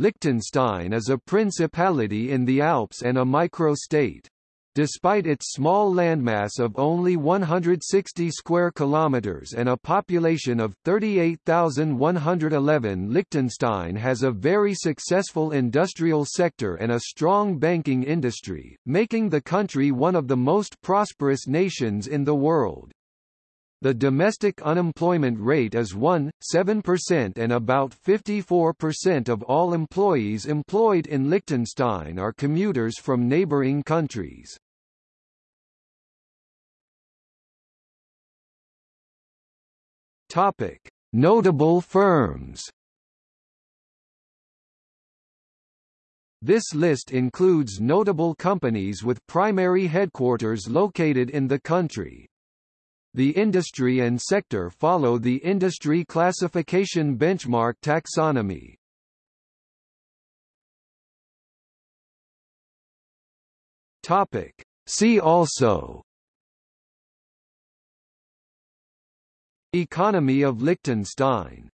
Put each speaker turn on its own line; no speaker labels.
Liechtenstein is a principality in the Alps and a micro-state. Despite its small landmass of only 160 square kilometers and a population of 38,111 Liechtenstein has a very successful industrial sector and a strong banking industry, making the country one of the most prosperous nations in the world. The domestic unemployment rate is 1.7% and about 54% of all employees employed in Liechtenstein are commuters from neighboring countries. Topic: Notable firms. This list includes notable companies with primary headquarters located in the country. The industry and sector follow the industry classification benchmark taxonomy. Topic. See also Economy of Liechtenstein